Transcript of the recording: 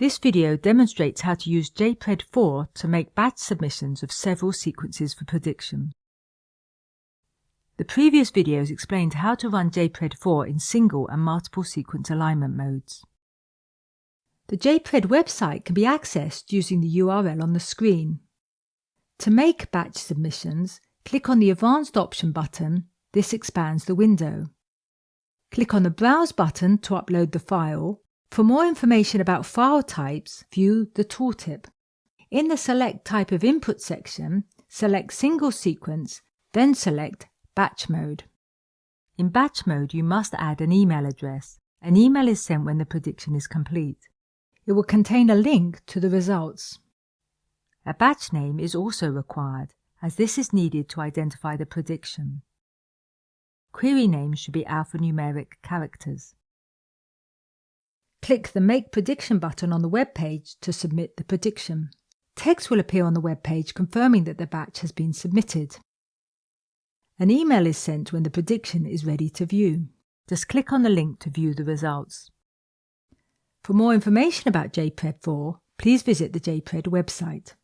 This video demonstrates how to use JPRED4 to make batch submissions of several sequences for prediction. The previous videos explained how to run JPRED4 in single and multiple sequence alignment modes. The JPRED website can be accessed using the URL on the screen. To make batch submissions, click on the Advanced option button. This expands the window. Click on the Browse button to upload the file for more information about file types, view the tooltip. In the Select Type of Input section, select Single Sequence, then select Batch Mode. In Batch Mode, you must add an email address. An email is sent when the prediction is complete. It will contain a link to the results. A batch name is also required, as this is needed to identify the prediction. Query names should be alphanumeric characters. Click the Make Prediction button on the web page to submit the prediction. Text will appear on the web page confirming that the batch has been submitted. An email is sent when the prediction is ready to view. Just click on the link to view the results. For more information about JPRED4, please visit the JPRED website.